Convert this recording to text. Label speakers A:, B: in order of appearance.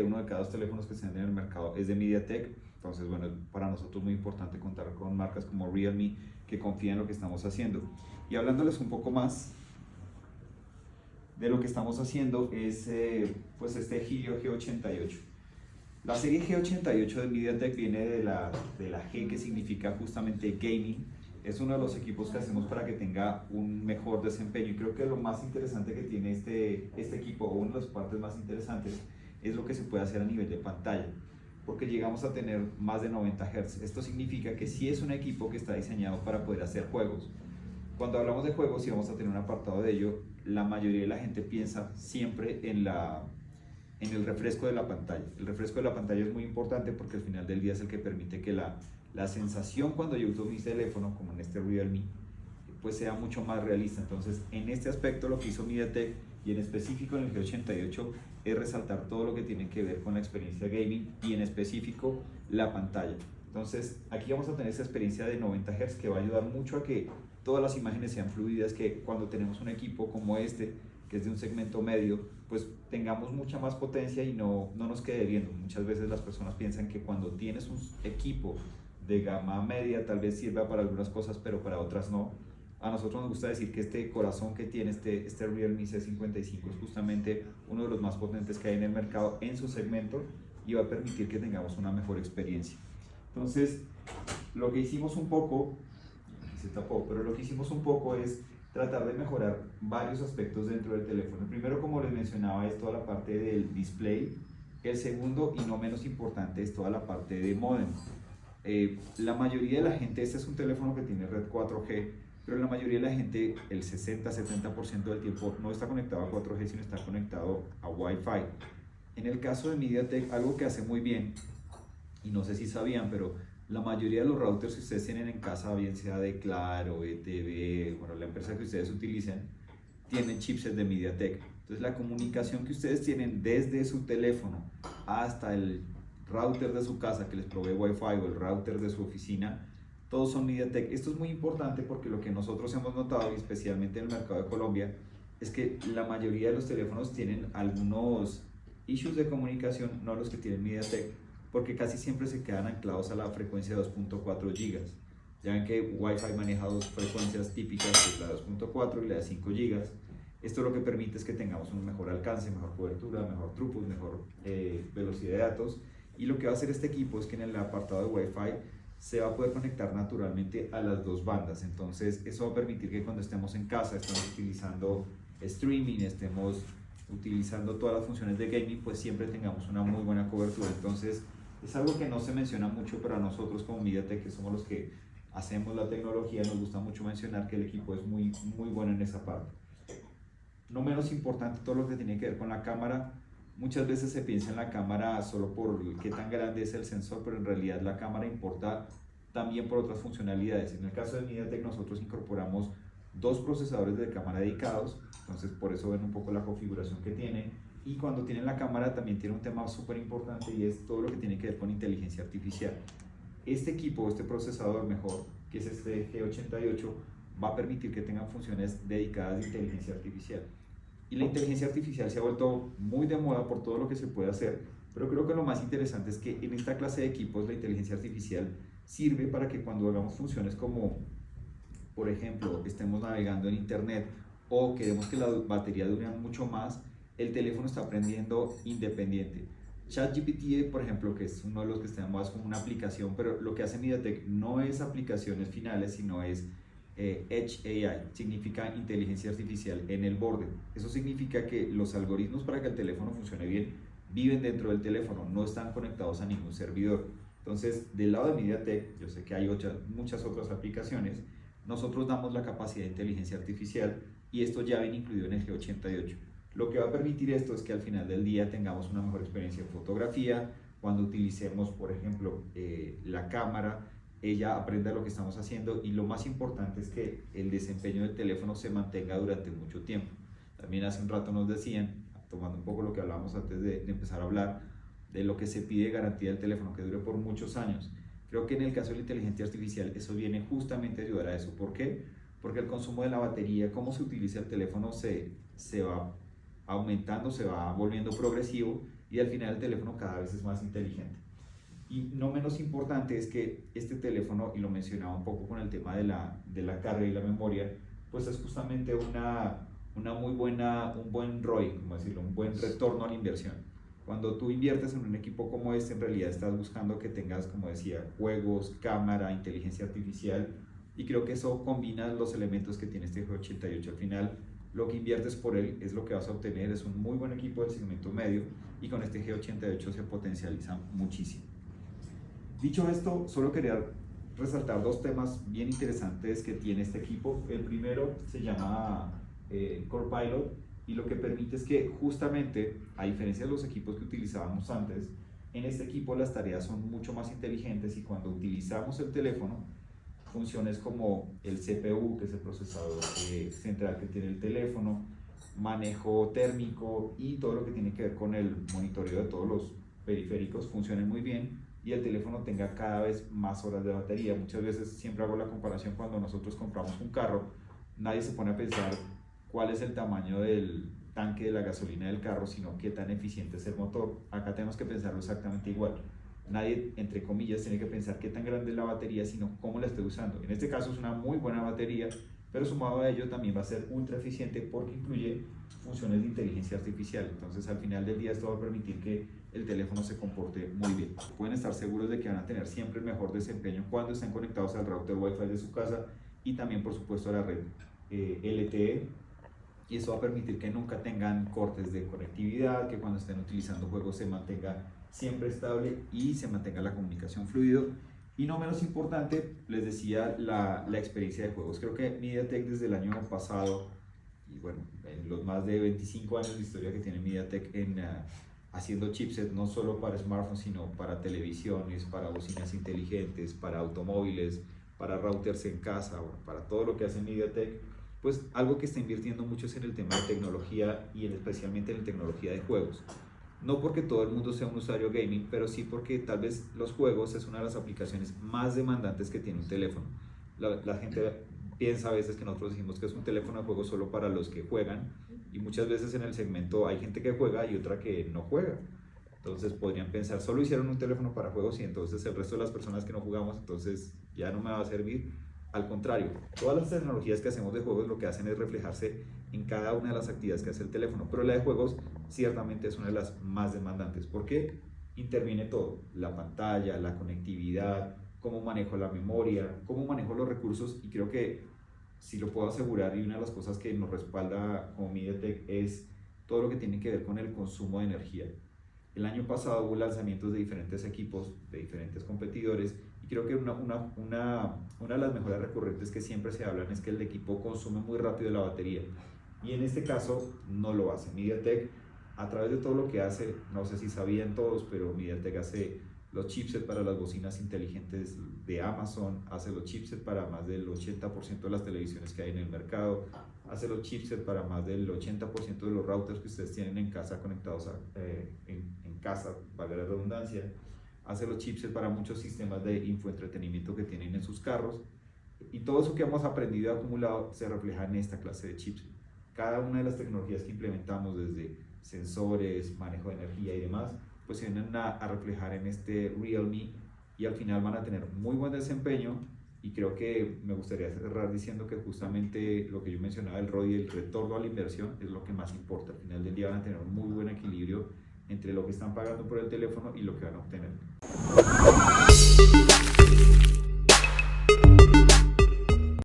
A: que uno de cada dos teléfonos que se venden en el mercado es de MediaTek. Entonces, bueno, para nosotros es muy importante contar con marcas como Realme que confían en lo que estamos haciendo. Y hablándoles un poco más de lo que estamos haciendo es eh, pues este Helio G88. La serie G88 de MediaTek viene de la, de la G que significa justamente gaming. Es uno de los equipos que hacemos para que tenga un mejor desempeño y creo que lo más interesante que tiene este, este equipo, o una de las partes más interesantes, es lo que se puede hacer a nivel de pantalla porque llegamos a tener más de 90 Hz. Esto significa que sí es un equipo que está diseñado para poder hacer juegos. Cuando hablamos de juegos y vamos a tener un apartado de ello, la mayoría de la gente piensa siempre en, la, en el refresco de la pantalla. El refresco de la pantalla es muy importante porque al final del día es el que permite que la, la sensación cuando yo uso mi teléfono, como en este Realme, pues sea mucho más realista. Entonces, en este aspecto lo que hizo MediaTek y en específico en el G88 es resaltar todo lo que tiene que ver con la experiencia gaming y en específico la pantalla. Entonces, aquí vamos a tener esa experiencia de 90 Hz que va a ayudar mucho a que todas las imágenes sean fluidas, que cuando tenemos un equipo como este, que es de un segmento medio, pues tengamos mucha más potencia y no, no nos quede viendo. Muchas veces las personas piensan que cuando tienes un equipo de gama media tal vez sirva para algunas cosas, pero para otras no. A nosotros nos gusta decir que este corazón que tiene este, este Realme C55 es justamente uno de los más potentes que hay en el mercado en su segmento y va a permitir que tengamos una mejor experiencia. Entonces, lo que hicimos un poco se tapó, pero lo que hicimos un poco es tratar de mejorar varios aspectos dentro del teléfono. El primero, como les mencionaba, es toda la parte del display. El segundo, y no menos importante, es toda la parte de modem. Eh, la mayoría de la gente, este es un teléfono que tiene red 4G, pero la mayoría de la gente, el 60-70% del tiempo, no está conectado a 4G, sino está conectado a Wi-Fi. En el caso de MediaTek, algo que hace muy bien, y no sé si sabían, pero la mayoría de los routers que ustedes tienen en casa, bien sea de Claro, ETV, bueno, la empresa que ustedes utilicen, tienen chipsets de MediaTek. Entonces la comunicación que ustedes tienen desde su teléfono hasta el router de su casa que les provee Wi-Fi o el router de su oficina, todos son MediaTek. Esto es muy importante porque lo que nosotros hemos notado, especialmente en el mercado de Colombia, es que la mayoría de los teléfonos tienen algunos issues de comunicación, no los que tienen MediaTek, porque casi siempre se quedan anclados a la frecuencia de 2.4 GB. Ya ven que Wi-Fi maneja dos frecuencias típicas, que es la 2.4 y la de 5 GB. Esto lo que permite es que tengamos un mejor alcance, mejor cobertura, mejor throughput, mejor eh, velocidad de datos. Y lo que va a hacer este equipo es que en el apartado de Wi-Fi se va a poder conectar naturalmente a las dos bandas. Entonces eso va a permitir que cuando estemos en casa, estemos utilizando streaming, estemos utilizando todas las funciones de gaming, pues siempre tengamos una muy buena cobertura. Entonces es algo que no se menciona mucho, pero a nosotros como MediaTek, que somos los que hacemos la tecnología, nos gusta mucho mencionar que el equipo es muy, muy bueno en esa parte. No menos importante todo lo que tiene que ver con la cámara. Muchas veces se piensa en la cámara solo por qué tan grande es el sensor, pero en realidad la cámara importa también por otras funcionalidades. En el caso de MediaTek nosotros incorporamos dos procesadores de cámara dedicados, entonces por eso ven un poco la configuración que tiene y cuando tienen la cámara también tiene un tema súper importante y es todo lo que tiene que ver con inteligencia artificial. Este equipo, este procesador mejor, que es este G88, va a permitir que tengan funciones dedicadas de inteligencia artificial. Y la inteligencia artificial se ha vuelto muy de moda por todo lo que se puede hacer, pero creo que lo más interesante es que en esta clase de equipos la inteligencia artificial sirve para que cuando hagamos funciones como, por ejemplo, estemos navegando en internet o queremos que la batería dure mucho más, el teléfono está aprendiendo independiente. ChatGPT, por ejemplo, que es uno de los que estamos como una aplicación, pero lo que hace MediaTek no es aplicaciones finales, sino es eh, Edge AI, significa inteligencia artificial en el borde. Eso significa que los algoritmos para que el teléfono funcione bien viven dentro del teléfono, no están conectados a ningún servidor. Entonces, del lado de MediaTek, yo sé que hay muchas otras aplicaciones, nosotros damos la capacidad de inteligencia artificial y esto ya viene incluido en el G88. Lo que va a permitir esto es que al final del día tengamos una mejor experiencia en fotografía, cuando utilicemos, por ejemplo, eh, la cámara, ella aprenda lo que estamos haciendo y lo más importante es que el desempeño del teléfono se mantenga durante mucho tiempo. También hace un rato nos decían, tomando un poco lo que hablábamos antes de, empezar a hablar, de lo que se pide garantía del teléfono, que dure por muchos años. Creo que en el caso de la inteligencia artificial eso viene justamente a ayudar a eso. ¿Por qué? Porque el consumo de la batería, cómo se utiliza el teléfono, se, se va aumentando, se va volviendo progresivo y al final el teléfono cada vez es más inteligente. Y no menos importante es que este teléfono, y lo mencionaba un poco con el tema de la, de la carga y la memoria, pues es justamente una, una muy buena, un buen ROI, como decirlo, un buen retorno a la inversión. Cuando tú inviertes en un equipo como este, en realidad estás buscando que tengas, como decía, juegos, cámara, inteligencia artificial, y creo que eso combina los elementos que tiene este G88. Al final, lo que inviertes por él es lo que vas a obtener, es un muy buen equipo del segmento medio, y con este G88 se potencializa muchísimo. Dicho esto, solo quería resaltar dos temas bien interesantes que tiene este equipo. El primero se llama eh, Core Pilot y lo que permite es que justamente, a diferencia de los equipos que utilizábamos antes, en este equipo las tareas son mucho más inteligentes y cuando utilizamos el teléfono, funciones como el CPU, que es el procesador eh, central que tiene el teléfono, manejo térmico y todo lo que tiene que ver con el monitoreo de todos los periféricos funcionen muy bien y el teléfono tenga cada vez más horas de batería. Muchas veces siempre hago la comparación cuando nosotros compramos un carro, nadie se pone a pensar cuál es el tamaño del tanque de la gasolina del carro, sino qué tan eficiente es el motor. Acá tenemos que pensarlo exactamente igual. Nadie, entre comillas, tiene que pensar qué tan grande es la batería, sino cómo la estoy usando. En este caso es una muy buena batería, pero sumado a ello también va a ser ultra eficiente porque incluye funciones de inteligencia artificial. Entonces al final del día esto va a permitir que el teléfono se comporte muy bien. Pueden estar seguros de que van a tener siempre el mejor desempeño cuando estén conectados al router Wi-Fi de su casa y también por supuesto a la red eh, LTE y eso va a permitir que nunca tengan cortes de conectividad, que cuando estén utilizando juegos se mantenga siempre estable y se mantenga la comunicación fluido. Y no menos importante, les decía la, la experiencia de juegos. Creo que MediaTek desde el año pasado, y bueno, en los más de 25 años de historia que tiene MediaTek en, uh, haciendo chipsets no solo para smartphones, sino para televisiones, para bocinas inteligentes, para automóviles, para routers en casa, para todo lo que hace MediaTek, pues algo que está invirtiendo mucho es en el tema de tecnología y especialmente en la tecnología de juegos. No porque todo el mundo sea un usuario gaming, pero sí porque tal vez los juegos es una de las aplicaciones más demandantes que tiene un teléfono. La gente piensa a veces que nosotros decimos que es un teléfono de juego solo para los que juegan y muchas veces en el segmento hay gente que juega y otra que no juega. Entonces podrían pensar, solo hicieron un teléfono para juegos y entonces el resto de las personas que no jugamos, entonces ya no me va a servir. Al contrario, todas las tecnologías que hacemos de juegos lo que hacen es reflejarse en cada una de las actividades que hace el teléfono, pero la de juegos ciertamente es una de las más demandantes porque interviene todo, la pantalla, la conectividad, cómo manejo la memoria, cómo manejo los recursos y creo que si lo puedo asegurar y una de las cosas que nos respalda como MediaTek es todo lo que tiene que ver con el consumo de energía. El año pasado hubo lanzamientos de diferentes equipos, de diferentes competidores y creo que una, una, una, una de las mejoras recurrentes que siempre se hablan es que el equipo consume muy rápido la batería y en este caso no lo hace. MediaTek a través de todo lo que hace, no sé si sabían todos, pero MediaTek hace los chipsets para las bocinas inteligentes de Amazon, hace los chipsets para más del 80% de las televisiones que hay en el mercado, hace los chipsets para más del 80% de los routers que ustedes tienen en casa conectados eh, en, en, casa, valga la redundancia, hace los chipsets para muchos sistemas de infoentretenimiento que tienen en sus carros y todo eso que hemos aprendido y acumulado se refleja en esta clase de chips. Cada una de las tecnologías que implementamos desde sensores, manejo de energía y demás, pues se vienen a, a reflejar en este Realme y al final van a tener muy buen desempeño y creo que me gustaría cerrar diciendo que justamente lo que yo mencionaba, el ROI el retorno a la inversión es lo que más importa. Al final del día van a tener un muy buen equilibrio entre lo que están pagando por el teléfono y lo que van a obtener.